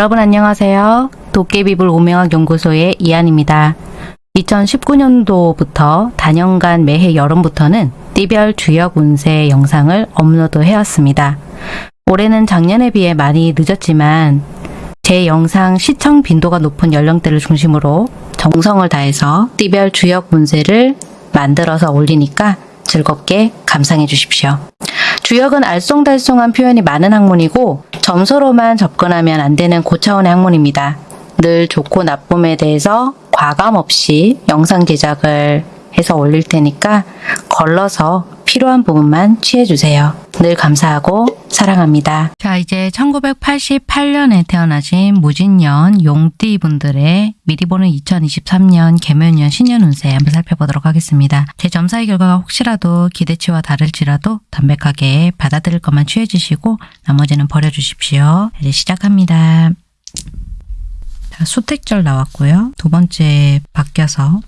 여러분 안녕하세요. 도깨비불 오명학 연구소의 이한입니다. 2019년도부터 단연간 매해 여름부터는 띠별 주역 운세 영상을 업로드 해왔습니다. 올해는 작년에 비해 많이 늦었지만 제 영상 시청 빈도가 높은 연령대를 중심으로 정성을 다해서 띠별 주역 운세를 만들어서 올리니까 즐겁게 감상해 주십시오. 주역은 알쏭달쏭한 표현이 많은 학문이고 점수로만 접근하면 안 되는 고차원의 학문입니다. 늘 좋고 나쁨에 대해서 과감 없이 영상 제작을 해서 올릴 테니까 걸러서 필요한 부분만 취해주세요. 늘 감사하고 사랑합니다. 자 이제 1988년에 태어나신 무진년 용띠 분들의 미리 보는 2023년 개묘년 신년 운세 한번 살펴보도록 하겠습니다. 제 점사의 결과가 혹시라도 기대치와 다를지라도 담백하게 받아들일 것만 취해주시고 나머지는 버려주십시오. 이제 시작합니다. 자, 수택절 나왔고요. 두 번째 바뀌어서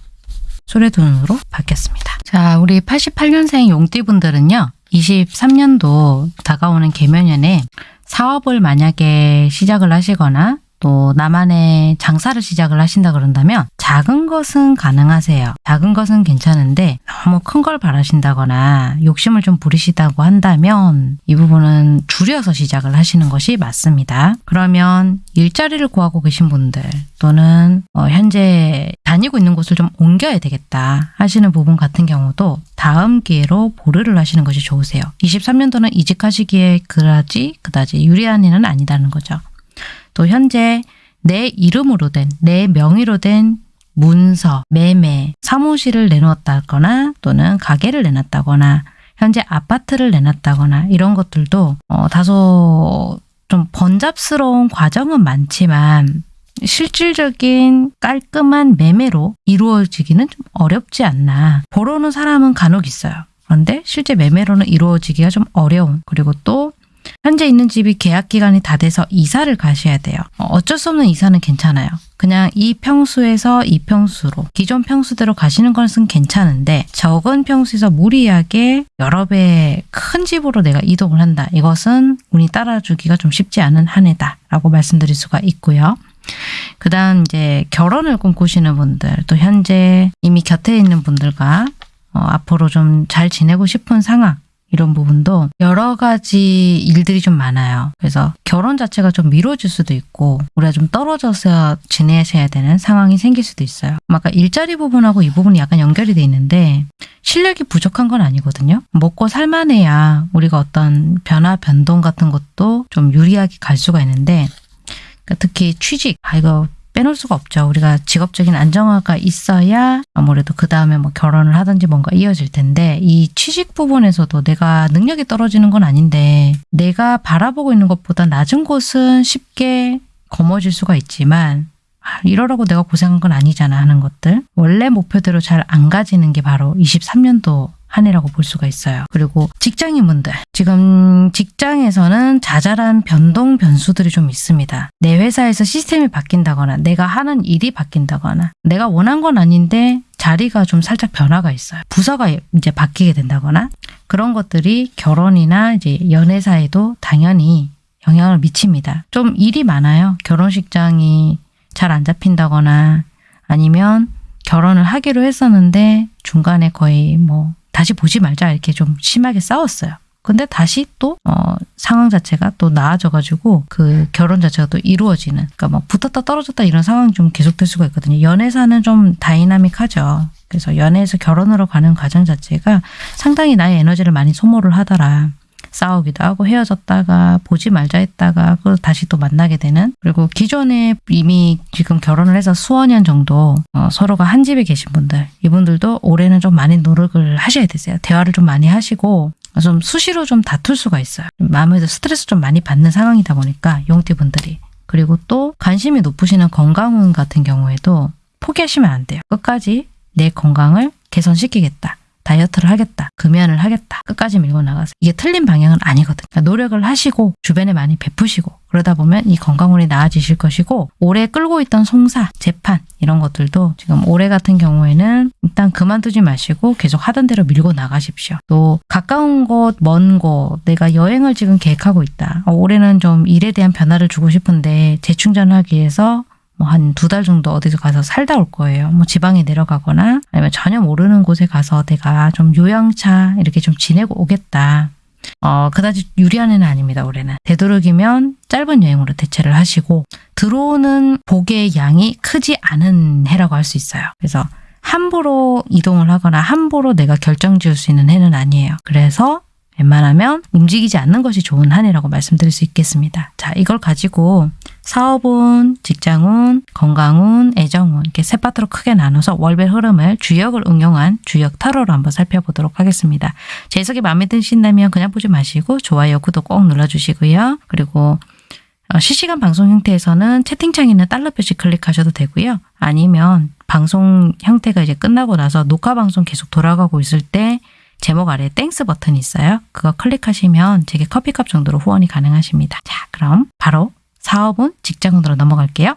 소래돈으로 바뀌었습니다. 자, 우리 88년생 용띠분들은요. 23년도 다가오는 개묘년에 사업을 만약에 시작을 하시거나 또 나만의 장사를 시작을 하신다 그런다면 작은 것은 가능하세요. 작은 것은 괜찮은데 너무 큰 걸 바라신다거나 욕심을 좀 부리시다고 한다면 이 부분은 줄여서 시작을 하시는 것이 맞습니다. 그러면 일자리를 구하고 계신 분들 또는 어, 현재 다니고 있는 곳을 좀 옮겨야 되겠다 하시는 부분 같은 경우도 다음 기회로 보류를 하시는 것이 좋으세요. 23년도는 이직하시기에 그다지 그다지 유리한 일은 아니다는 거죠. 또 현재 내 이름으로 된, 내 명의로 된 문서, 매매, 사무실을 내놓았다거나 또는 가게를 내놨다거나 현재 아파트를 내놨다거나 이런 것들도 어, 다소 좀 번잡스러운 과정은 많지만 실질적인 깔끔한 매매로 이루어지기는 좀 어렵지 않나. 보러오는 사람은 간혹 있어요. 그런데 실제 매매로는 이루어지기가 좀 어려운 그리고 또 현재 있는 집이 계약 기간이 다 돼서 이사를 가셔야 돼요. 어, 어쩔 수 없는 이사는 괜찮아요. 그냥 이 평수에서 이 평수로 기존 평수대로 가시는 것은 괜찮은데 적은 평수에서 무리하게 여러 배 큰 집으로 내가 이동을 한다. 이것은 운이 따라주기가 좀 쉽지 않은 한 해다 라고 말씀드릴 수가 있고요. 그 다음 이제 결혼을 꿈꾸시는 분들 또 현재 이미 곁에 있는 분들과 어, 앞으로 좀 잘 지내고 싶은 상황 이런 부분도 여러 가지 일들이 좀 많아요. 그래서 결혼 자체가 좀 미뤄질 수도 있고 우리가 좀 떨어져서 지내셔야 되는 상황이 생길 수도 있어요. 아까 일자리 부분하고 이 부분이 약간 연결이 돼 있는데 실력이 부족한 건 아니거든요. 먹고 살만해야 우리가 어떤 변화, 변동 같은 것도 좀 유리하게 갈 수가 있는데 그러니까 특히 취직, 아 이거 빼놓을 수가 없죠. 우리가 직업적인 안정화가 있어야 아무래도 그 다음에 뭐 결혼을 하든지 뭔가 이어질 텐데 이 취직 부분에서도 내가 능력이 떨어지는 건 아닌데 내가 바라보고 있는 것보다 낮은 곳은 쉽게 거머쥘 수가 있지만 아, 이러라고 내가 고생한 건 아니잖아 하는 것들 원래 목표대로 잘 안 가지는 게 바로 23년도 한 해라고 볼 수가 있어요. 그리고 직장인분들 지금 직장에서는 자잘한 변동 변수들이 좀 있습니다. 내 회사에서 시스템이 바뀐다거나 내가 하는 일이 바뀐다거나 내가 원한 건 아닌데 자리가 좀 살짝 변화가 있어요. 부서가 이제 바뀌게 된다거나 그런 것들이 결혼이나 이제 연애사에도 당연히 영향을 미칩니다. 좀 일이 많아요. 결혼식장이 잘 안 잡힌다거나 아니면 결혼을 하기로 했었는데 중간에 거의 뭐 다시 보지 말자 이렇게 좀 심하게 싸웠어요. 근데 다시 또 어, 상황 자체가 또 나아져가지고 그 결혼 자체가 또 이루어지는 그러니까 뭐 붙었다 떨어졌다 이런 상황이 좀 계속될 수가 있거든요. 연애사는 좀 다이나믹하죠. 그래서 연애에서 결혼으로 가는 과정 자체가 상당히 나의 에너지를 많이 소모를 하더라. 싸우기도 하고 헤어졌다가 보지 말자 했다가 그 다시 또 만나게 되는 그리고 기존에 이미 지금 결혼을 해서 수어 년 정도 어, 서로가 한 집에 계신 분들 이분들도 올해는 좀 많이 노력을 하셔야 되세요. 대화를 좀 많이 하시고 좀 수시로 좀 다툴 수가 있어요. 마음에도 스트레스 좀 많이 받는 상황이다 보니까 용띠분들이 그리고 또 관심이 높으시는 건강운 같은 경우에도 포기하시면 안 돼요. 끝까지 내 건강을 개선시키겠다. 다이어트를 하겠다. 금연을 하겠다. 끝까지 밀고 나가서 이게 틀린 방향은 아니거든요. 그러니까 노력을 하시고 주변에 많이 베푸시고 그러다 보면 이 건강운이 나아지실 것이고 오래 끌고 있던 송사, 재판 이런 것들도 지금 올해 같은 경우에는 일단 그만두지 마시고 계속 하던 대로 밀고 나가십시오. 또 가까운 곳, 먼 곳, 내가 여행을 지금 계획하고 있다. 어, 올해는 좀 일에 대한 변화를 주고 싶은데 재충전하기 위해서 뭐 한 두 달 정도 어디서 가서 살다 올 거예요. 뭐 지방에 내려가거나 아니면 전혀 모르는 곳에 가서 내가 좀 요양차 이렇게 좀 지내고 오겠다. 어, 그다지 유리한 해는 아닙니다, 올해는. 되도록이면 짧은 여행으로 대체를 하시고, 들어오는 복의 양이 크지 않은 해라고 할 수 있어요. 그래서 함부로 이동을 하거나 함부로 내가 결정 지을 수 있는 해는 아니에요. 그래서 웬만하면 움직이지 않는 것이 좋은 한 해라고 말씀드릴 수 있겠습니다. 자, 이걸 가지고 사업운, 직장운, 건강운, 애정운 이렇게 세 파트로 크게 나눠서 월별 흐름을 주역을 응용한 주역 타로로 한번 살펴보도록 하겠습니다. 제 해석이 마음에 드신다면 그냥 보지 마시고 좋아요, 구독 꼭 눌러주시고요. 그리고 어, 실시간 방송 형태에서는 채팅창에 있는 달러 표시 클릭하셔도 되고요. 아니면 방송 형태가 이제 끝나고 나서 녹화 방송 계속 돌아가고 있을 때 제목 아래에 Thanks 버튼이 있어요. 그거 클릭하시면 제게 커피값 정도로 후원이 가능하십니다. 자, 그럼 바로 사업은 직장으로 넘어갈게요.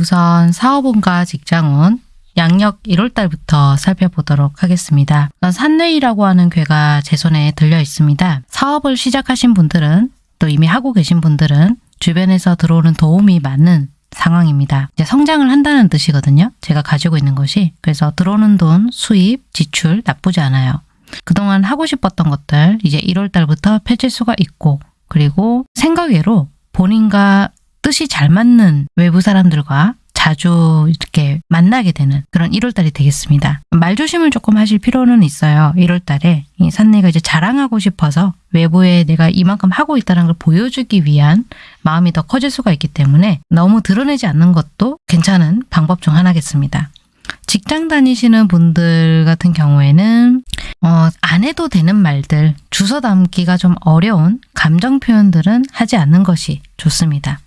우선 사업운과 직장운 양력 1월달부터 살펴보도록 하겠습니다. 우선 산뇌이라고 하는 괴가 제 손에 들려 있습니다. 사업을 시작하신 분들은 또 이미 하고 계신 분들은 주변에서 들어오는 도움이 많은 상황입니다. 이제 성장을 한다는 뜻이거든요. 제가 가지고 있는 것이. 그래서 들어오는 돈, 수입, 지출 나쁘지 않아요. 그동안 하고 싶었던 것들 이제 1월달부터 펼칠 수가 있고 그리고 생각 외로 본인과 뜻이 잘 맞는 외부 사람들과 자주 이렇게 만나게 되는 그런 1월달이 되겠습니다. 말조심을 조금 하실 필요는 있어요. 1월달에 이 산내가 이제 자랑하고 싶어서 외부에 내가 이만큼 하고 있다는 걸 보여주기 위한 마음이 더 커질 수가 있기 때문에 너무 드러내지 않는 것도 괜찮은 방법 중 하나겠습니다. 직장 다니시는 분들 같은 경우에는 어, 안 해도 되는 말들, 주워 담기가 좀 어려운 감정 표현들은 하지 않는 것이 좋습니다.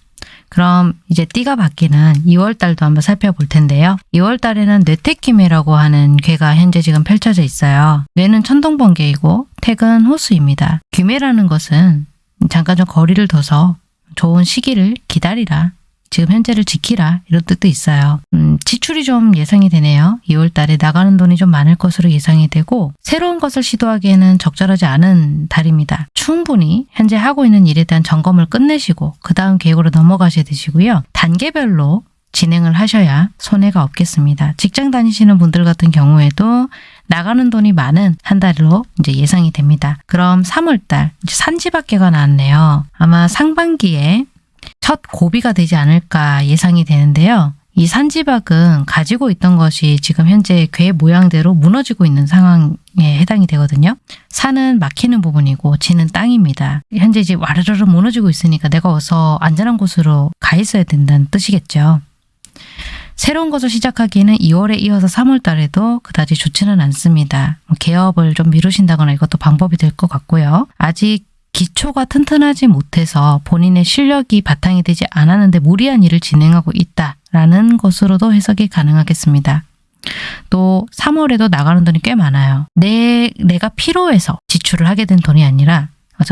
그럼 이제 띠가 바뀌는 2월 달도 한번 살펴볼 텐데요. 2월 달에는 뇌택기매라고 하는 괴가 현재 지금 펼쳐져 있어요. 뇌는 천둥번개이고 택은 호수입니다. 귀매라는 것은 잠깐 좀 거리를 둬서 좋은 시기를 기다리라. 지금 현재를 지키라 이런 뜻도 있어요. 음, 지출이 좀 예상이 되네요. 2월 달에 나가는 돈이 좀 많을 것으로 예상이 되고 새로운 것을 시도하기에는 적절하지 않은 달입니다. 충분히 현재 하고 있는 일에 대한 점검을 끝내시고 그 다음 계획으로 넘어가셔야 되시고요. 단계별로 진행을 하셔야 손해가 없겠습니다. 직장 다니시는 분들 같은 경우에도 나가는 돈이 많은 한 달로 이제 예상이 됩니다. 그럼 3월달 산지밖에가 나왔네요. 아마 상반기에 첫 고비가 되지 않을까 예상이 되는데요. 이 산지박은 가지고 있던 것이 지금 현재 괴 모양대로 무너지고 있는 상황에 해당이 되거든요. 산은 막히는 부분이고 지는 땅입니다. 현재 이제 와르르르 무너지고 있으니까 내가 어서 안전한 곳으로 가 있어야 된다는 뜻이겠죠. 새로운 것을 시작하기에는 2월에 이어서 3월 달에도 그다지 좋지는 않습니다. 뭐 개업을 좀 미루신다거나 이것도 방법이 될 것 같고요. 아직 기초가 튼튼하지 못해서 본인의 실력이 바탕이 되지 않았는데 무리한 일을 진행하고 있다라는 것으로도 해석이 가능하겠습니다. 또 3월에도 나가는 돈이 꽤 많아요. 내, 내가 필요해서 지출을 하게 된 돈이 아니라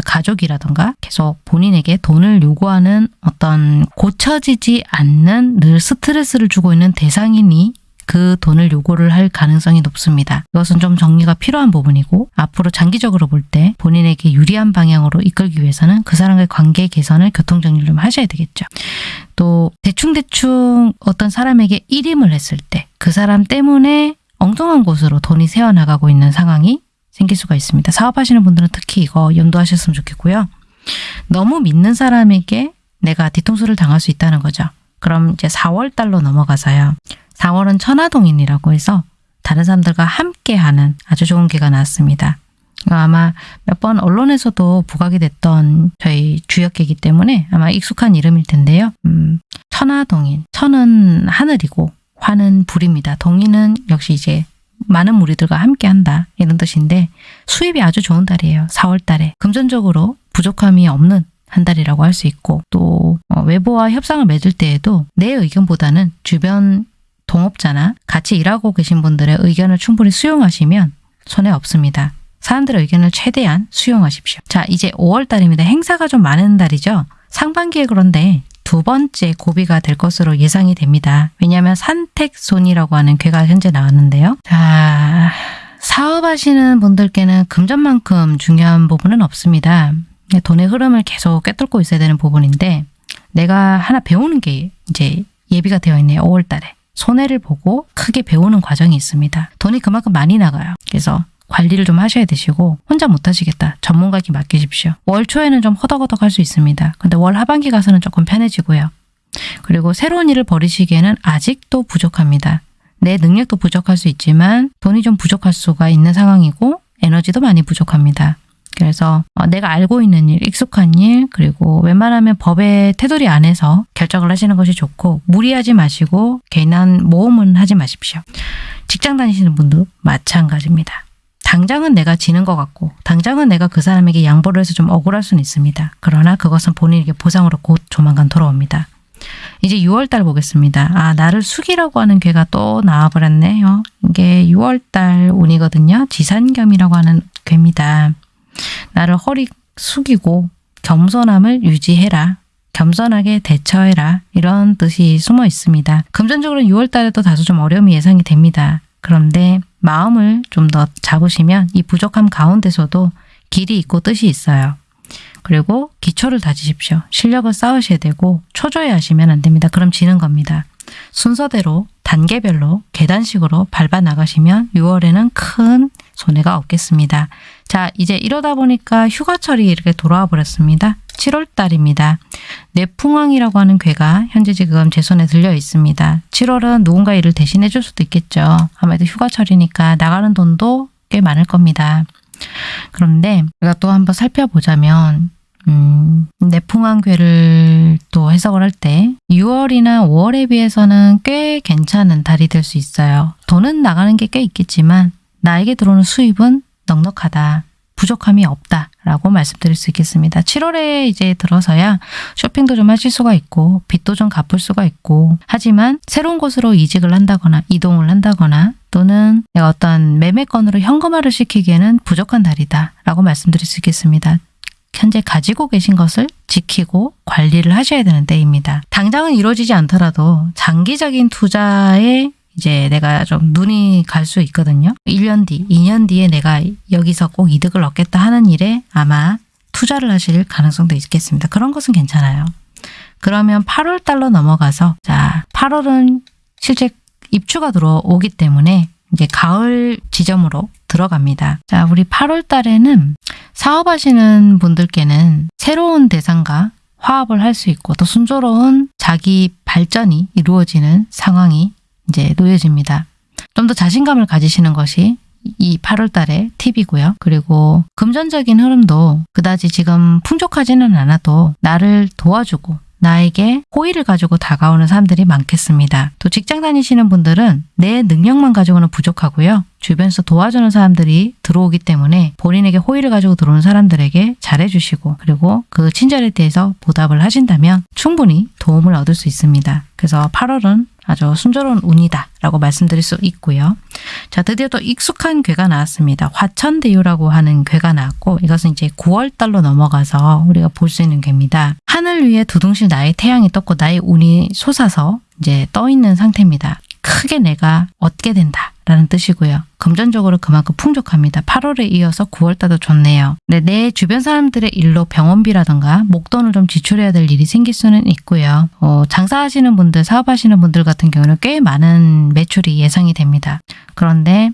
가족이라던가 계속 본인에게 돈을 요구하는 어떤 고쳐지지 않는 늘 스트레스를 주고 있는 대상인이 그 돈을 요구를 할 가능성이 높습니다. 이것은 좀 정리가 필요한 부분이고 앞으로 장기적으로 볼 때 본인에게 유리한 방향으로 이끌기 위해서는 그 사람과의 관계 개선을 교통정리를 좀 하셔야 되겠죠. 또 대충대충 어떤 사람에게 일임을 했을 때 그 사람 때문에 엉뚱한 곳으로 돈이 새어나가고 있는 상황이 생길 수가 있습니다. 사업하시는 분들은 특히 이거 염두하셨으면 좋겠고요. 너무 믿는 사람에게 내가 뒤통수를 당할 수 있다는 거죠. 그럼 이제 4월 달로 넘어가서요. 4월은 천하동인이라고 해서 다른 사람들과 함께하는 아주 좋은 기가 나왔습니다. 이거 아마 몇 번 언론에서도 부각이 됐던 저희 주역계이기 때문에 아마 익숙한 이름일 텐데요. 음, 천하동인. 천은 하늘이고 화는 불입니다. 동인은 역시 이제 많은 무리들과 함께 한다. 이런 뜻인데 수입이 아주 좋은 달이에요. 4월 달에. 금전적으로 부족함이 없는 한 달이라고 할 수 있고 또 어, 외부와 협상을 맺을 때에도 내 의견보다는 주변 동업자나 같이 일하고 계신 분들의 의견을 충분히 수용하시면 손해 없습니다. 사람들의 의견을 최대한 수용하십시오. 자, 이제 5월 달입니다. 행사가 좀 많은 달이죠. 상반기에 그런데 두 번째 고비가 될 것으로 예상이 됩니다. 왜냐하면 산택손이라고 하는 괴가 현재 나왔는데요. 자, 사업하시는 분들께는 금전만큼 중요한 부분은 없습니다. 돈의 흐름을 계속 꿰뚫고 있어야 되는 부분인데 내가 하나 배우는 게 이제 예비가 되어 있네요. 5월 달에. 손해를 보고 크게 배우는 과정이 있습니다. 돈이 그만큼 많이 나가요. 그래서 관리를 좀 하셔야 되시고 혼자 못하시겠다. 전문가에게 맡기십시오. 월 초에는 좀 허덕허덕 할 수 있습니다. 근데 월 하반기 가서는 조금 편해지고요. 그리고 새로운 일을 벌이시기에는 아직도 부족합니다. 내 능력도 부족할 수 있지만 돈이 좀 부족할 수가 있는 상황이고 에너지도 많이 부족합니다. 그래서 어, 내가 알고 있는 일, 익숙한 일, 그리고 웬만하면 법의 테두리 안에서 결정을 하시는 것이 좋고 무리하지 마시고 괜한 모험은 하지 마십시오. 직장 다니시는 분도 마찬가지입니다. 당장은 내가 지는 것 같고 당장은 내가 그 사람에게 양보를 해서 좀 억울할 수는 있습니다. 그러나 그것은 본인에게 보상으로 곧 조만간 돌아옵니다. 이제 6월달 보겠습니다. 아 나를 숙이라고 하는 괴가 또 나와버렸네요. 이게 6월달 운이거든요. 지산겸이라고 하는 괴입니다. 나를 허리 숙이고 겸손함을 유지해라. 겸손하게 대처해라. 이런 뜻이 숨어 있습니다. 금전적으로 6월 달에도 다소 좀 어려움이 예상이 됩니다. 그런데 마음을 좀 더 잡으시면 이 부족함 가운데서도 길이 있고 뜻이 있어요. 그리고 기초를 다지십시오. 실력을 쌓으셔야 되고 초조해 하시면 안 됩니다. 그럼 지는 겁니다. 순서대로 단계별로 계단식으로 밟아 나가시면 6월에는 큰 손해가 없겠습니다. 자, 이제 이러다 보니까 휴가철이 이렇게 돌아와 버렸습니다. 7월 달입니다. 내풍왕이라고 하는 괴가 현재 지금 제 손에 들려 있습니다. 7월은 누군가 일을 대신해 줄 수도 있겠죠. 아무래도 휴가철이니까 나가는 돈도 꽤 많을 겁니다. 그런데 우리가 또 한번 살펴보자면 음, 내풍왕괴를 또 해석을 할 때 6월이나 5월에 비해서는 꽤 괜찮은 달이 될 수 있어요. 돈은 나가는 게 꽤 있겠지만 나에게 들어오는 수입은 넉넉하다. 부족함이 없다 라고 말씀드릴 수 있겠습니다. 7월에 이제 들어서야 쇼핑도 좀 하실 수가 있고 빚도 좀 갚을 수가 있고 하지만 새로운 곳으로 이직을 한다거나 이동을 한다거나 또는 어떤 매매건으로 현금화를 시키기에는 부족한 달이다 라고 말씀드릴 수 있겠습니다. 현재 가지고 계신 것을 지키고 관리를 하셔야 되는 때입니다. 당장은 이루어지지 않더라도 장기적인 투자에 이제 내가 좀 눈이 갈 수 있거든요. 1년 뒤, 2년 뒤에 내가 여기서 꼭 이득을 얻겠다 하는 일에 아마 투자를 하실 가능성도 있겠습니다. 그런 것은 괜찮아요. 그러면 8월 달로 넘어가서 자 8월은 실제 입추가 들어오기 때문에 이제 가을 지점으로 들어갑니다. 자, 우리 8월 달에는 사업하시는 분들께는 새로운 대상과 화합을 할 수 있고 또 순조로운 자기 발전이 이루어지는 상황이 이제 놓여집니다. 좀 더 자신감을 가지시는 것이 이 8월 달의 팁이고요. 그리고 금전적인 흐름도 그다지 지금 풍족하지는 않아도 나를 도와주고 나에게 호의를 가지고 다가오는 사람들이 많겠습니다. 또 직장 다니시는 분들은 내 능력만 가지고는 부족하고요. 주변에서 도와주는 사람들이 들어오기 때문에 본인에게 호의를 가지고 들어오는 사람들에게 잘해주시고 그리고 그 친절에 대해서 보답을 하신다면 충분히 도움을 얻을 수 있습니다. 그래서 8월은 아주 순조로운 운이다 라고 말씀드릴 수 있고요. 자 드디어 또 익숙한 괴가 나왔습니다. 화천대유라고 하는 괴가 나왔고 이것은 이제 9월달로 넘어가서 우리가 볼 수 있는 괴입니다. 하늘 위에 두둥실 나의 태양이 떴고 나의 운이 솟아서 이제 떠 있는 상태입니다. 크게 내가 얻게 된다. 라는 뜻이고요. 금전적으로 그만큼 풍족합니다. 8월에 이어서 9월달도 좋네요. 네, 내 주변 사람들의 일로 병원비라든가 목돈을 좀 지출해야 될 일이 생길 수는 있고요. 어, 장사하시는 분들, 사업하시는 분들 같은 경우는 꽤 많은 매출이 예상이 됩니다. 그런데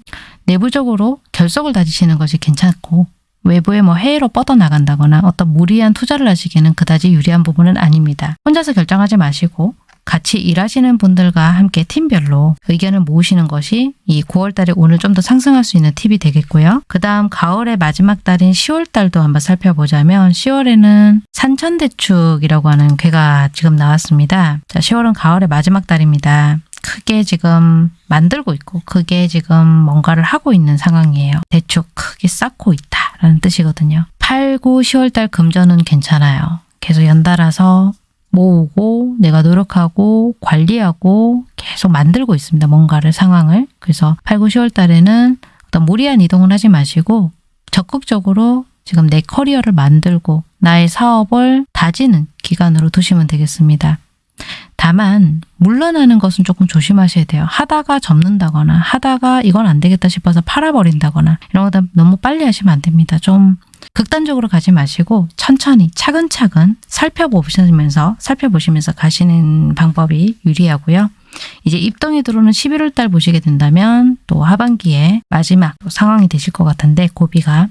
내부적으로 결석을 다지시는 것이 괜찮고 외부에 뭐 해외로 뻗어나간다거나 어떤 무리한 투자를 하시기에는 그다지 유리한 부분은 아닙니다. 혼자서 결정하지 마시고 같이 일하시는 분들과 함께 팀별로 의견을 모으시는 것이 이 9월달에 오늘 좀 더 상승할 수 있는 팁이 되겠고요. 그 다음 가을의 마지막 달인 10월달도 한번 살펴보자면 10월에는 산천대축이라고 하는 괴가 지금 나왔습니다. 자, 10월은 가을의 마지막 달입니다. 크게 지금 만들고 있고 크게 지금 뭔가를 하고 있는 상황이에요. 대축 크게 쌓고 있다라는 뜻이거든요. 8, 9, 10월달 금전은 괜찮아요. 계속 연달아서 모으고 내가 노력하고 관리하고 계속 만들고 있습니다. 뭔가를 상황을. 그래서 8, 9, 10월 달에는 어떤 무리한 이동을 하지 마시고 적극적으로 지금 내 커리어를 만들고 나의 사업을 다지는 기간으로 두시면 되겠습니다. 다만 물러나는 것은 조금 조심하셔야 돼요. 하다가 접는다거나 하다가 이건 안 되겠다 싶어서 팔아버린다거나 이런 거 너무 빨리 하시면 안 됩니다. 좀 극단적으로 가지 마시고 천천히 차근차근 살펴보시면서 살펴보시면서 가시는 방법이 유리하고요. 이제 입동이 들어오는 11월 달 보시게 된다면 또 하반기에 마지막 상황이 되실 것 같은데 고비가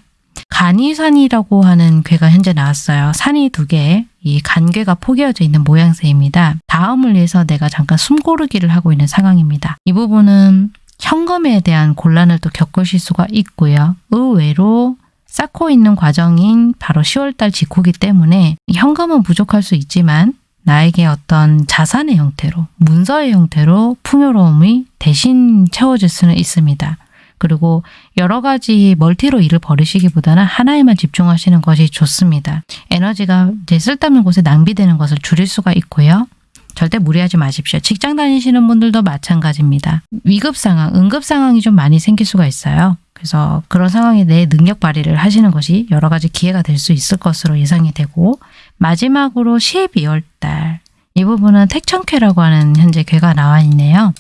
간이산이라고 하는 괴가 현재 나왔어요. 산이 두 개, 이 간괴가 포개어져 있는 모양새입니다. 다음을 위해서 내가 잠깐 숨고르기를 하고 있는 상황입니다. 이 부분은 현금에 대한 곤란을 또 겪으실 수가 있고요. 의외로 쌓고 있는 과정인 바로 10월달 직후기 때문에 현금은 부족할 수 있지만 나에게 어떤 자산의 형태로, 문서의 형태로 풍요로움이 대신 채워질 수는 있습니다. 그리고 여러 가지 멀티로 일을 벌이시기보다는 하나에만 집중하시는 것이 좋습니다. 에너지가 이제 쓸데없는 곳에 낭비되는 것을 줄일 수가 있고요. 절대 무리하지 마십시오. 직장 다니시는 분들도 마찬가지입니다. 위급 상황, 응급 상황이 좀 많이 생길 수가 있어요. 그래서 그런 상황에 내 능력 발휘를 하시는 것이 여러 가지 기회가 될 수 있을 것으로 예상이 되고 마지막으로 12월 달 이 부분은 택천쾌라고 하는 현재 괴가 나와 있네요.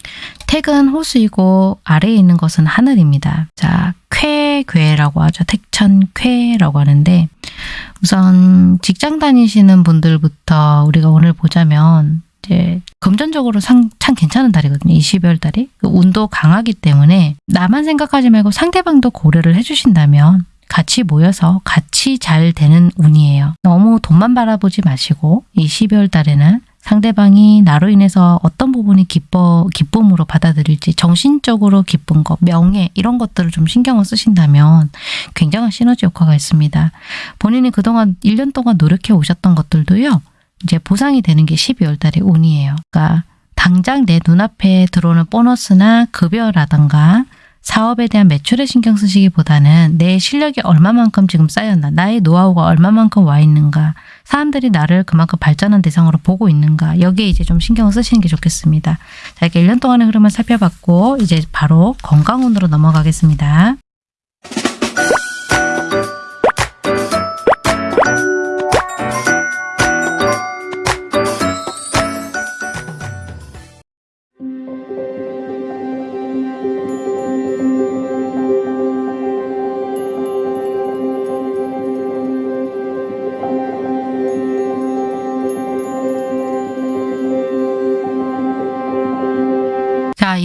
택은 호수이고 아래에 있는 것은 하늘입니다. 자, 쾌괴라고 하죠. 택천쾌라고 하는데 우선 직장 다니시는 분들부터 우리가 오늘 보자면 이제 금전적으로 상, 참 괜찮은 달이거든요. 이 12월 달이. 그 운도 강하기 때문에 나만 생각하지 말고 상대방도 고려를 해주신다면 같이 모여서 같이 잘 되는 운이에요. 너무 돈만 바라보지 마시고 이 12월 달에는 상대방이 나로 인해서 어떤 부분이 기뻐, 기쁨으로 받아들일지 정신적으로 기쁜 것, 명예 이런 것들을 좀 신경을 쓰신다면 굉장한 시너지 효과가 있습니다. 본인이 그동안 1년 동안 노력해 오셨던 것들도요. 이제 보상이 되는 게 12월 달의 운이에요. 그러니까 당장 내 눈앞에 들어오는 보너스나 급여라던가 사업에 대한 매출에 신경 쓰시기보다는 내 실력이 얼마만큼 지금 쌓였나, 나의 노하우가 얼마만큼 와 있는가, 사람들이 나를 그만큼 발전한 대상으로 보고 있는가, 여기에 이제 좀 신경을 쓰시는 게 좋겠습니다. 자, 이렇게 1년 동안의 흐름을 살펴봤고, 이제 바로 건강운으로 넘어가겠습니다.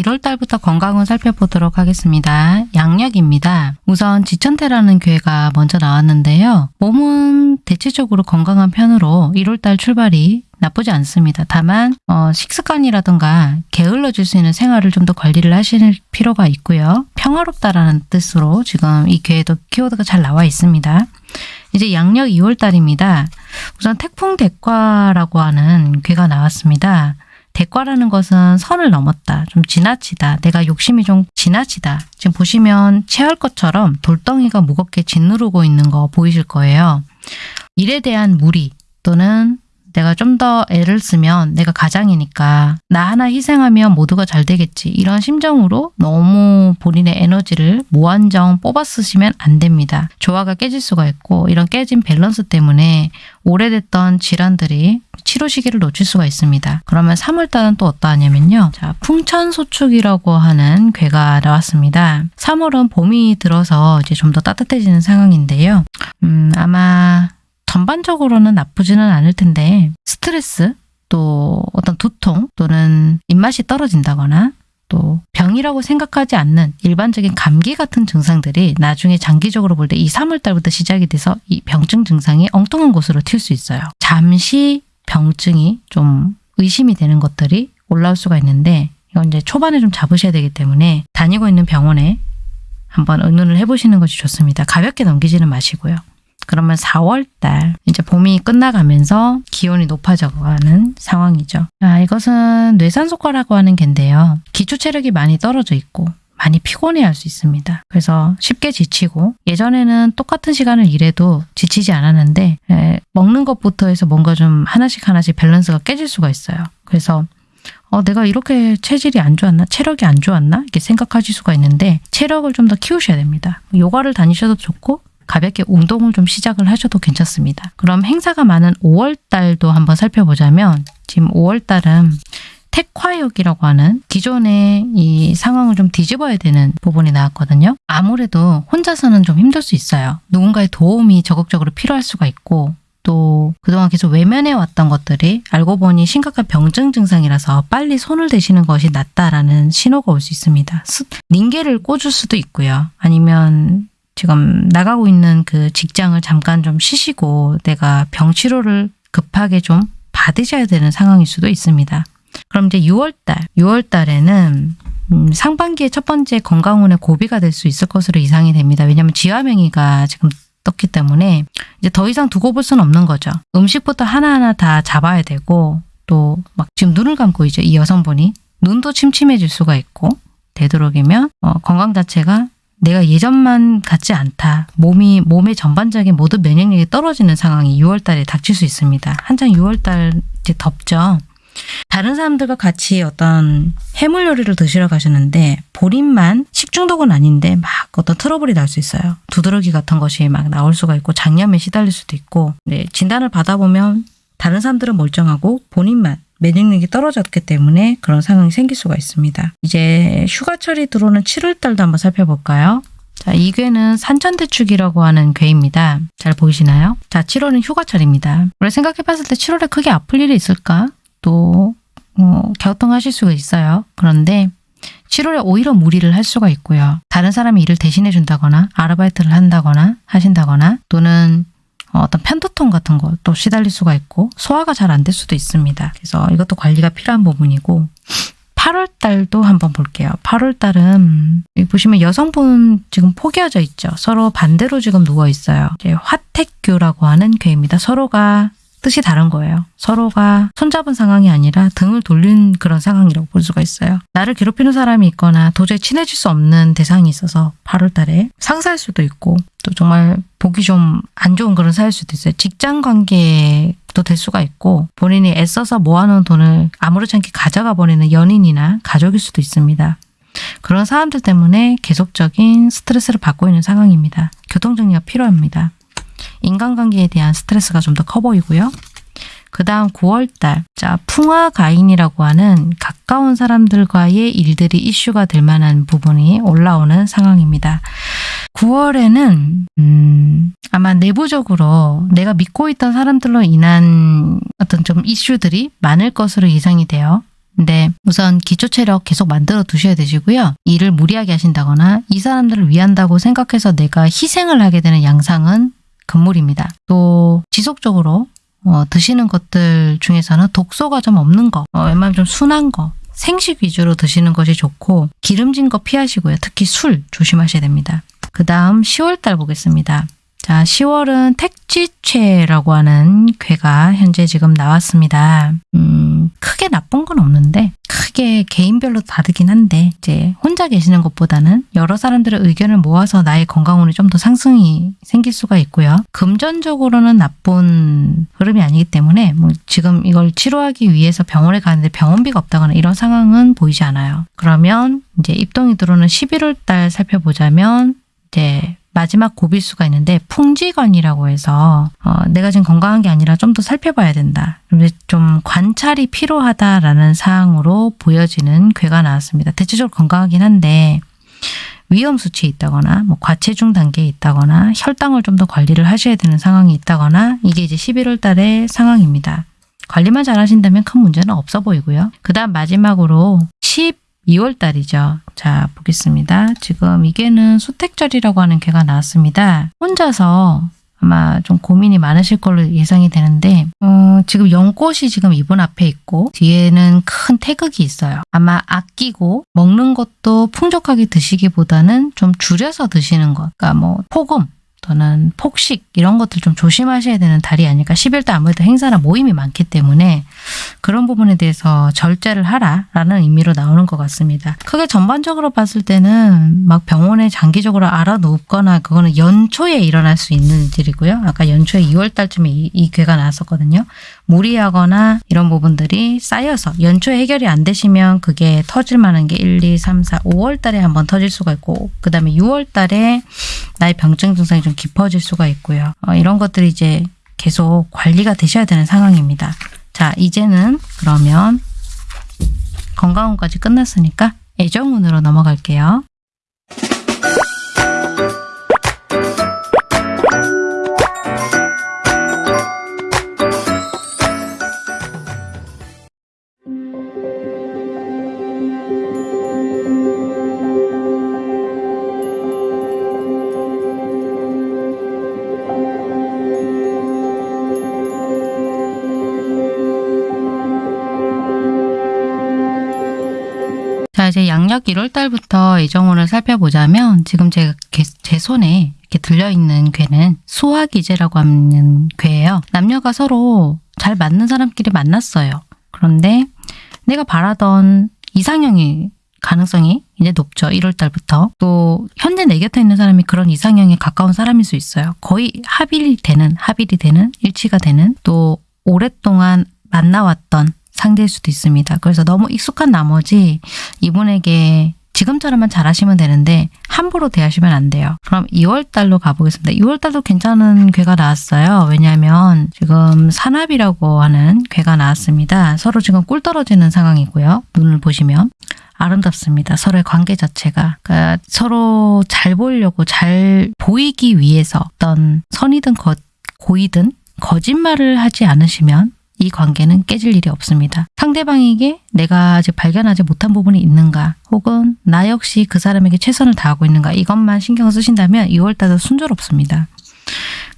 1월 달부터 건강을 살펴보도록 하겠습니다. 양력입니다. 우선 지천태라는 괴가 먼저 나왔는데요. 몸은 대체적으로 건강한 편으로 1월 달 출발이 나쁘지 않습니다. 다만 어, 식습관이라든가 게을러질 수 있는 생활을 좀 더 관리를 하실 필요가 있고요. 평화롭다라는 뜻으로 지금 이 괴에도 키워드가 잘 나와 있습니다. 이제 양력 2월 달입니다. 우선 태풍 대과라고 하는 괴가 나왔습니다. 대과라는 것은 선을 넘었다. 좀 지나치다. 내가 욕심이 좀 지나치다. 지금 보시면 체할 것처럼 돌덩이가 무겁게 짓누르고 있는 거 보이실 거예요. 일에 대한 무리 또는 내가 좀 더 애를 쓰면 내가 가장이니까 나 하나 희생하면 모두가 잘 되겠지. 이런 심정으로 너무 본인의 에너지를 무한정 뽑아 쓰시면 안 됩니다. 조화가 깨질 수가 있고 이런 깨진 밸런스 때문에 오래됐던 질환들이 치료 시기를 놓칠 수가 있습니다. 그러면 3월달은 또 어떠하냐면요. 자, 풍천소축이라고 하는 괴가 나왔습니다. 3월은 봄이 들어서 이제 좀 더 따뜻해지는 상황인데요. 음, 아마 전반적으로는 나쁘지는 않을 텐데 스트레스 또 어떤 두통 또는 입맛이 떨어진다거나 또 병이라고 생각하지 않는 일반적인 감기 같은 증상들이 나중에 장기적으로 볼 때 이 3월 달부터 시작이 돼서 이 병증 증상이 엉뚱한 곳으로 튈 수 있어요. 잠시 병증이 좀 의심이 되는 것들이 올라올 수가 있는데 이건 이제 초반에 좀 잡으셔야 되기 때문에 다니고 있는 병원에 한번 의논을 해보시는 것이 좋습니다. 가볍게 넘기지는 마시고요. 그러면 4월 달 이제 봄이 끝나가면서 기온이 높아져가는 상황이죠. 아, 이것은 뇌산소과라고 하는 개인데요. 기초 체력이 많이 떨어져 있고 많이 피곤해할 수 있습니다. 그래서 쉽게 지치고 예전에는 똑같은 시간을 일해도 지치지 않았는데 에, 먹는 것부터 해서 뭔가 좀 하나씩 하나씩 밸런스가 깨질 수가 있어요. 그래서 어, 내가 이렇게 체질이 안 좋았나? 체력이 안 좋았나? 이렇게 생각하실 수가 있는데 체력을 좀 더 키우셔야 됩니다. 요가를 다니셔도 좋고 가볍게 운동을 좀 시작을 하셔도 괜찮습니다. 그럼 행사가 많은 5월 달도 한번 살펴보자면 지금 5월 달은 택화역이라고 하는 기존의 이 상황을 좀 뒤집어야 되는 부분이 나왔거든요. 아무래도 혼자서는 좀 힘들 수 있어요. 누군가의 도움이 적극적으로 필요할 수가 있고 또 그동안 계속 외면해 왔던 것들이 알고 보니 심각한 병증 증상이라서 빨리 손을 대시는 것이 낫다라는 신호가 올 수 있습니다. 스- 링게를 꽂을 수도 있고요. 아니면 지금 나가고 있는 그 직장을 잠깐 좀 쉬시고 내가 병 치료를 급하게 좀 받으셔야 되는 상황일 수도 있습니다. 그럼 이제 6월달, 6월달에는 음, 상반기의 첫 번째 건강운의 고비가 될 수 있을 것으로 예상이 됩니다. 왜냐하면 지화명의가 지금 떴기 때문에 이제 더 이상 두고 볼 수는 없는 거죠. 음식부터 하나하나 다 잡아야 되고 또 막 지금 눈을 감고 있죠. 이 여성분이 눈도 침침해질 수가 있고 되도록이면 어, 건강 자체가 내가 예전만 같지 않다. 몸이 몸의 전반적인 모든 면역력이 떨어지는 상황이 6월 달에 닥칠 수 있습니다. 한창 6월 달 이제 덥죠. 다른 사람들과 같이 어떤 해물 요리를 드시러 가시는데 본인만 식중독은 아닌데 막 어떤 트러블이 날 수 있어요. 두드러기 같은 것이 막 나올 수가 있고 장염에 시달릴 수도 있고 네, 진단을 받아보면 다른 사람들은 멀쩡하고 본인만 면역력이 떨어졌기 때문에 그런 상황이 생길 수가 있습니다. 이제 휴가철이 들어오는 7월 달도 한번 살펴볼까요? 자, 이 괴는 산천대축이라고 하는 괴입니다. 잘 보이시나요? 자, 7월은 휴가철입니다. 원래 생각해봤을 때 7월에 크게 아플 일이 있을까? 또 어, 갸우뚱하실 수가 있어요. 그런데 7월에 오히려 무리를 할 수가 있고요. 다른 사람이 일을 대신해 준다거나 아르바이트를 한다거나 하신다거나 또는 어, 어떤 편두통 같은 것도 시달릴 수가 있고 소화가 잘 안 될 수도 있습니다. 그래서 이것도 관리가 필요한 부분이고 8월 달도 한번 볼게요. 8월 달은 보시면 여성분 지금 포개어져 있죠. 서로 반대로 지금 누워 있어요. 화택교라고 하는 괴입니다. 서로가 뜻이 다른 거예요. 서로가 손잡은 상황이 아니라 등을 돌린 그런 상황이라고 볼 수가 있어요. 나를 괴롭히는 사람이 있거나 도저히 친해질 수 없는 대상이 있어서 8월 달에 상사일 수도 있고 또 정말 보기 좀 안 좋은 그런 사이일 수도 있어요. 직장 관계도 될 수가 있고 본인이 애써서 모아놓은 돈을 아무렇지 않게 가져가 버리는 연인이나 가족일 수도 있습니다. 그런 사람들 때문에 계속적인 스트레스를 받고 있는 상황입니다. 교통정리가 필요합니다. 인간관계에 대한 스트레스가 좀 더 커 보이고요. 그 다음 9월달, 자, 풍화가인이라고 하는 가까운 사람들과의 일들이 이슈가 될 만한 부분이 올라오는 상황입니다. 9월에는, 음, 아마 내부적으로 내가 믿고 있던 사람들로 인한 어떤 좀 이슈들이 많을 것으로 예상이 돼요. 근데 우선 기초 체력 계속 만들어 두셔야 되시고요. 일을 무리하게 하신다거나 이 사람들을 위한다고 생각해서 내가 희생을 하게 되는 양상은 금물입니다. 또 지속적으로 어, 드시는 것들 중에서는 독소가 좀 없는 거, 어, 웬만하면 좀 순한 거, 생식 위주로 드시는 것이 좋고 기름진 거 피하시고요. 특히 술 조심하셔야 됩니다. 그 다음 10월달 보겠습니다. 자, 10월은 택지체라고 하는 괴가 현재 지금 나왔습니다. 음, 크게 나쁜 건 없는데 크게 개인별로 다르긴 한데 이제 혼자 계시는 것보다는 여러 사람들의 의견을 모아서 나의 건강운이 좀 더 상승이 생길 수가 있고요. 금전적으로는 나쁜 흐름이 아니기 때문에 뭐 지금 이걸 치료하기 위해서 병원에 가는데 병원비가 없다거나 이런 상황은 보이지 않아요. 그러면 이제 입동이 들어오는 11월 달 살펴보자면 이제 마지막 고비일 수가 있는데 풍지관이라고 해서 어, 내가 지금 건강한 게 아니라 좀 더 살펴봐야 된다. 좀 관찰이 필요하다라는 사항으로 보여지는 괴가 나왔습니다. 대체적으로 건강하긴 한데 위험 수치에 있다거나 뭐 과체중 단계에 있다거나 혈당을 좀 더 관리를 하셔야 되는 상황이 있다거나 이게 이제 11월 달의 상황입니다. 관리만 잘 하신다면 큰 문제는 없어 보이고요. 그 다음 마지막으로 12월 달이죠. 자, 보겠습니다. 지금 이게는 수택절이라고 하는 괴가 나왔습니다. 혼자서 아마 좀 고민이 많으실 걸로 예상이 되는데 어, 지금 연꽃이 지금 이분 앞에 있고 뒤에는 큰 태극이 있어요. 아마 아끼고 먹는 것도 풍족하게 드시기보다는 좀 줄여서 드시는 것. 그러니까 뭐 폭음 또는 폭식 이런 것들 좀 조심하셔야 되는 달이 아닐까. 11대 아무래도 행사나 모임이 많기 때문에 그런 부분에 대해서 절제를 하라라는 의미로 나오는 것 같습니다. 크게 전반적으로 봤을 때는 막 병원에 장기적으로 알아눕거나 그거는 연초에 일어날 수 있는 일이고요. 아까 연초에 2월 달쯤에 이, 이 괴가 나왔었거든요. 무리하거나 이런 부분들이 쌓여서 연초에 해결이 안 되시면 그게 터질 만한 게 1, 2, 3, 4, 5월 달에 한번 터질 수가 있고 그 다음에 6월 달에 나의 병증 증상이 좀 깊어질 수가 있고요. 어, 이런 것들이 이제 계속 관리가 되셔야 되는 상황입니다. 자, 이제는 그러면 건강운까지 끝났으니까 애정운으로 넘어갈게요. 이제 양력 1월 달부터 애정운을 살펴보자면 지금 제가 게- 제 손에 이렇게 들려있는 괴는 수화기제라고 하는 괴예요. 남녀가 서로 잘 맞는 사람끼리 만났어요. 그런데 내가 바라던 이상형이 가능성이 이제 높죠. 1월 달부터. 또 현재 내 곁에 있는 사람이 그런 이상형에 가까운 사람일 수 있어요. 거의 합일이 되는, 합일이 되는, 일치가 되는 또 오랫동안 만나왔던 상대일 수도 있습니다. 그래서 너무 익숙한 나머지 이분에게 지금처럼만 잘하시면 되는데 함부로 대하시면 안 돼요. 그럼 2월 달로 가보겠습니다. 2월 달도 괜찮은 괴가 나왔어요. 왜냐하면 지금 산압이라고 하는 괴가 나왔습니다. 서로 지금 꿀 떨어지는 상황이고요. 눈을 보시면 아름답습니다. 서로의 관계 자체가 그러니까 서로 잘 보이려고 잘 보이기 위해서 어떤 선이든 거, 고이든 거짓말을 하지 않으시면 이 관계는 깨질 일이 없습니다. 상대방에게 내가 아직 발견하지 못한 부분이 있는가 혹은 나 역시 그 사람에게 최선을 다하고 있는가 이것만 신경을 쓰신다면 2월달도 순조롭습니다.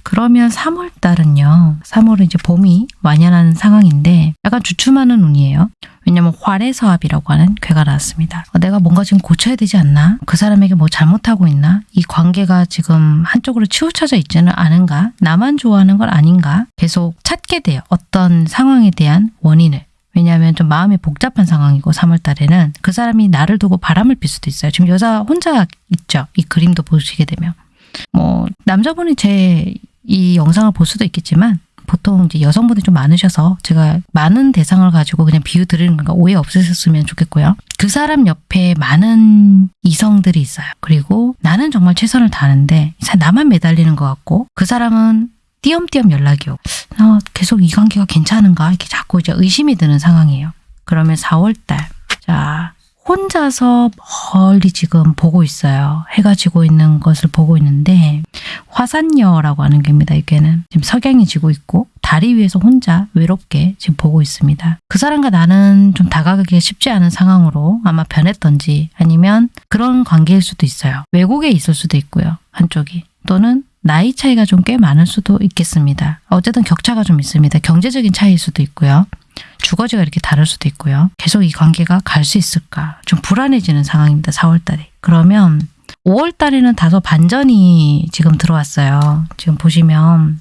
그러면 3월달은요. 3월은 이제 봄이 완연한 상황인데 약간 주춤하는 운이에요. 왜냐면 활해서합이라고 하는 괴가 나왔습니다. 어, 내가 뭔가 지금 고쳐야 되지 않나? 그 사람에게 뭐 잘못하고 있나? 이 관계가 지금 한쪽으로 치우쳐져 있지는 않은가? 나만 좋아하는 건 아닌가? 계속 찾게 돼요. 어떤 상황에 대한 원인을. 왜냐하면 좀 마음이 복잡한 상황이고 3월 달에는 그 사람이 나를 두고 바람을 필 수도 있어요. 지금 여자 혼자 있죠. 이 그림도 보시게 되면. 뭐 남자분이 제 이 영상을 볼 수도 있겠지만 보통 이제 여성분이 좀 많으셔서 제가 많은 대상을 가지고 그냥 비유 드리는 건가 오해 없으셨으면 좋겠고요. 그 사람 옆에 많은 이성들이 있어요. 그리고 나는 정말 최선을 다하는데 사- 나만 매달리는 것 같고 그 사람은 띄엄띄엄 연락이 오고 어, 계속 이 관계가 괜찮은가 이렇게 자꾸 이제 의심이 드는 상황이에요. 그러면 4월달 자 혼자서 멀리 지금 보고 있어요. 해가 지고 있는 것을 보고 있는데 화산녀라고 하는 괴입니다. 이 괴는 지금 석양이 지고 있고 다리 위에서 혼자 외롭게 지금 보고 있습니다. 그 사람과 나는 좀 다가가기가 쉽지 않은 상황으로 아마 변했던지 아니면 그런 관계일 수도 있어요. 외국에 있을 수도 있고요. 한쪽이 또는 나이 차이가 좀 꽤 많을 수도 있겠습니다. 어쨌든 격차가 좀 있습니다. 경제적인 차이일 수도 있고요. 주거지가 이렇게 다를 수도 있고요. 계속 이 관계가 갈 수 있을까? 좀 불안해지는 상황입니다. 4월 달에. 그러면 5월 달에는 다소 반전이 지금 들어왔어요. 지금 보시면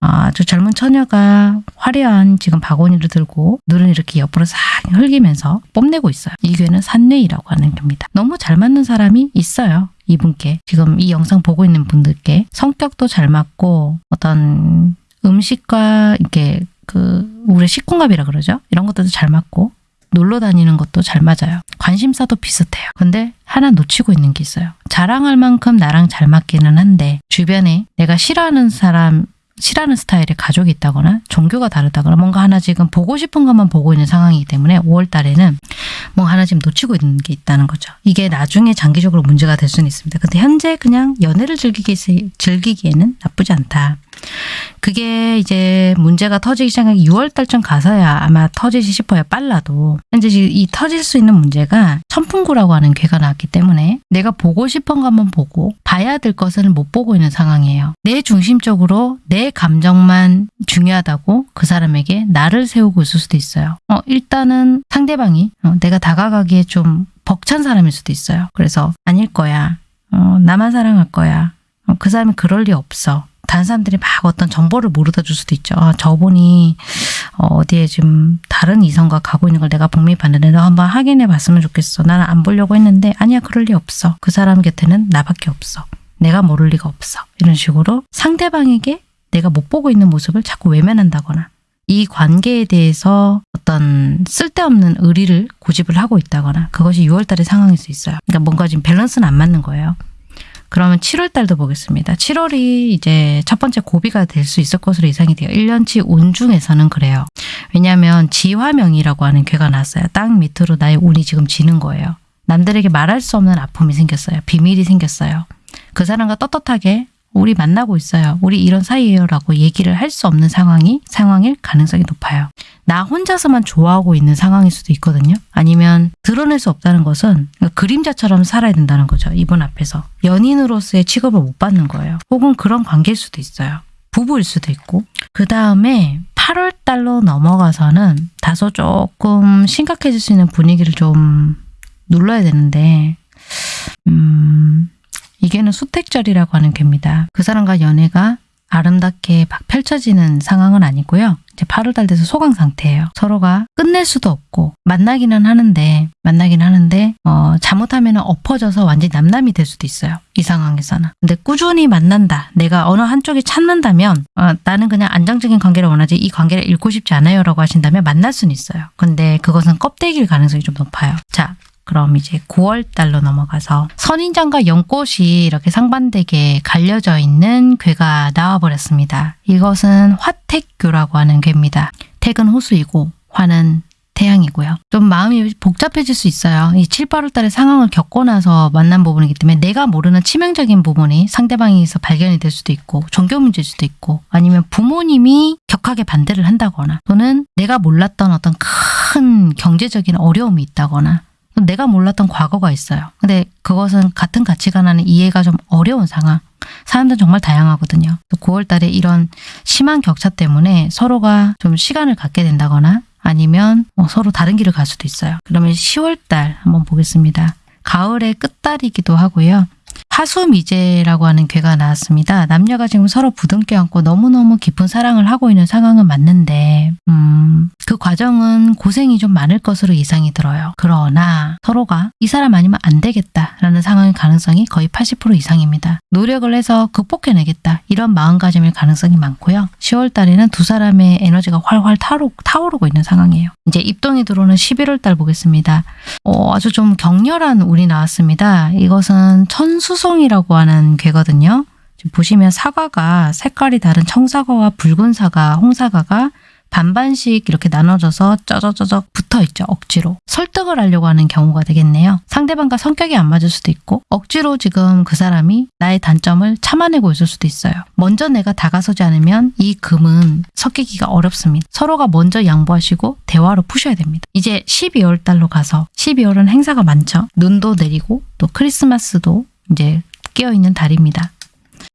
아주 젊은 처녀가 화려한 지금 바구니를 들고 눈을 이렇게 옆으로 싹 흘기면서 뽐내고 있어요. 이 괴는 산뇌이라고 하는 겁니다. 너무 잘 맞는 사람이 있어요. 이분께 지금 이 영상 보고 있는 분들께 성격도 잘 맞고 어떤 음식과 이렇게 그 우리 식궁합이라 그러죠. 이런 것들도 잘 맞고 놀러 다니는 것도 잘 맞아요. 관심사도 비슷해요. 근데 하나 놓치고 있는 게 있어요. 자랑할 만큼 나랑 잘 맞기는 한데 주변에 내가 싫어하는 사람이 싫어하는 스타일의 가족이 있다거나 종교가 다르다거나 뭔가 하나 지금 보고 싶은 것만 보고 있는 상황이기 때문에 5월 달에는 뭔가 하나 지금 놓치고 있는 게 있다는 거죠. 이게 나중에 장기적으로 문제가 될 수는 있습니다. 근데 현재 그냥 연애를 즐기기, 즐기기에는 나쁘지 않다. 그게 이제 문제가 터지기 시작한 6월 달쯤 가서야 아마 터지지 싶어요. 빨라도. 현재 지금 이 터질 수 있는 문제가 천풍구라고 하는 괴가 나왔기 때문에 내가 보고 싶은 것만 보고 봐야 될 것을 못 보고 있는 상황이에요. 내 중심적으로 내 감정만 중요하다고 그 사람에게 나를 세우고 있을 수도 있어요. 어, 일단은 상대방이 어, 내가 다가가기에 좀 벅찬 사람일 수도 있어요. 그래서 아닐 거야. 어, 나만 사랑할 거야. 어, 그 사람이 그럴 리 없어. 다른 사람들이 막 어떤 정보를 물어다 줄 수도 있죠. 아, 저분이 어, 어디에 지금 다른 이성과 가고 있는 걸 내가 복미봤는데 너 한번 확인해 봤으면 좋겠어. 나는 안 보려고 했는데 아니야 그럴 리 없어. 그 사람 곁에는 나밖에 없어. 내가 모를 리가 없어. 이런 식으로 상대방에게 내가 못 보고 있는 모습을 자꾸 외면한다거나 이 관계에 대해서 어떤 쓸데없는 의리를 고집을 하고 있다거나 그것이 6월달의 상황일 수 있어요. 그러니까 뭔가 지금 밸런스는 안 맞는 거예요. 그러면 7월 달도 보겠습니다. 7월이 이제 첫 번째 고비가 될 수 있을 것으로 예상이 돼요. 1년치 운 중에서는 그래요. 왜냐하면 지화명이라고 하는 괴가 났어요. 땅 밑으로 나의 운이 지금 지는 거예요. 남들에게 말할 수 없는 아픔이 생겼어요. 비밀이 생겼어요. 그 사람과 떳떳하게 우리 만나고 있어요. 우리 이런 사이예요. 라고 얘기를 할 수 없는 상황이 상황일 가능성이 높아요. 나 혼자서만 좋아하고 있는 상황일 수도 있거든요. 아니면 드러낼 수 없다는 것은 그림자처럼 살아야 된다는 거죠. 이분 앞에서. 연인으로서의 취급을 못 받는 거예요. 혹은 그런 관계일 수도 있어요. 부부일 수도 있고. 그 다음에 8월 달로 넘어가서는 다소 조금 심각해질 수 있는 분위기를 좀 눌러야 되는데, 음, 이게는 수택절이라고 하는 괴입니다. 그 사람과 연애가 아름답게 막 펼쳐지는 상황은 아니고요. 이제 8월달 돼서 소강 상태예요. 서로가 끝낼 수도 없고 만나기는 하는데 만나긴 하는데 어, 잘못하면 엎어져서 완전히 남남이 될 수도 있어요. 이 상황에서는. 근데 꾸준히 만난다. 내가 어느 한쪽이 찾는다면 어, 나는 그냥 안정적인 관계를 원하지 이 관계를 잃고 싶지 않아요 라고 하신다면 만날 수는 있어요. 근데 그것은 껍데기일 가능성이 좀 높아요. 자 그럼 이제 9월 달로 넘어가서 선인장과 연꽃이 이렇게 상반되게 갈려져 있는 괴가 나와버렸습니다. 이것은 화택교라고 하는 괴입니다. 택은 호수이고 화는 태양이고요. 좀 마음이 복잡해질 수 있어요. 이 7, 8월 달에 상황을 겪고 나서 만난 부분이기 때문에 내가 모르는 치명적인 부분이 상대방에서 발견이 될 수도 있고 종교 문제일 수도 있고 아니면 부모님이 격하게 반대를 한다거나 또는 내가 몰랐던 어떤 큰 경제적인 어려움이 있다거나 내가 몰랐던 과거가 있어요. 근데 그것은 같은 가치관 안에 이해가 좀 어려운 상황. 사람들은 정말 다양하거든요. 9월 달에 이런 심한 격차 때문에 서로가 좀 시간을 갖게 된다거나 아니면 뭐 서로 다른 길을 갈 수도 있어요. 그러면 10월 달 한번 보겠습니다. 가을의 끝달이기도 하고요. 화수미제라고 하는 괴가 나왔습니다. 남녀가 지금 서로 부둥켜 안고 너무너무 깊은 사랑을 하고 있는 상황은 맞는데 음, 그 과정은 고생이 좀 많을 것으로 예상이 들어요. 그러나 서로가 이 사람 아니면 안 되겠다라는 상황의 가능성이 거의 80% 이상입니다. 노력을 해서 극복해내겠다 이런 마음가짐일 가능성이 많고요. 10월 달에는 두 사람의 에너지가 활활 타오르, 타오르고 있는 상황이에요. 이제 입동이 들어오는 11월 달 보겠습니다. 어, 아주 좀 격렬한 운이 나왔습니다. 이것은 천수 송이라고 하는 괴거든요. 지금 보시면 사과가 색깔이 다른 청사과와 붉은 사과, 홍사과가 반반씩 이렇게 나눠져서 쩌저쩌적 붙어 있죠. 억지로. 설득을 하려고 하는 경우가 되겠네요. 상대방과 성격이 안 맞을 수도 있고 억지로 지금 그 사람이 나의 단점을 참아내고 있을 수도 있어요. 먼저 내가 다가서지 않으면 이 금은 섞이기가 어렵습니다. 서로가 먼저 양보하시고 대화로 푸셔야 됩니다. 이제 12월 달로 가서 12월은 행사가 많죠. 눈도 내리고 또 크리스마스도 이제 끼어있는 달입니다.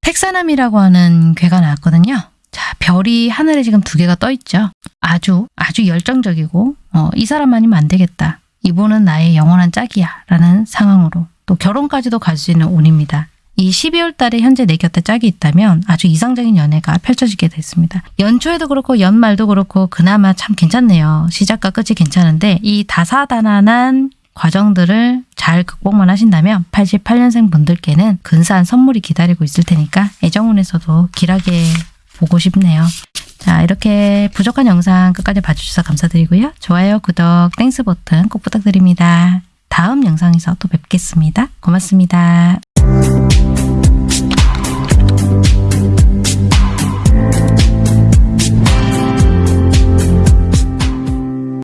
택사남이라고 하는 괴가 나왔거든요. 자, 별이 하늘에 지금 두 개가 떠 있죠. 아주 아주 열정적이고 어, 이 사람 아니면 안 되겠다. 이분은 나의 영원한 짝이야 라는 상황으로 또 결혼까지도 갈 수 있는 운입니다. 이 12월 달에 현재 내 곁에 짝이 있다면 아주 이상적인 연애가 펼쳐지게 됐습니다. 연초에도 그렇고 연말도 그렇고 그나마 참 괜찮네요. 시작과 끝이 괜찮은데 이 다사다난한 과정들을 잘 극복만 하신다면 88년생 분들께는 근사한 선물이 기다리고 있을 테니까 애정운에서도 길하게 보고 싶네요. 자 이렇게 부족한 영상 끝까지 봐주셔서 감사드리고요. 좋아요, 구독, Thanks 버튼 꼭 부탁드립니다. 다음 영상에서 또 뵙겠습니다. 고맙습니다.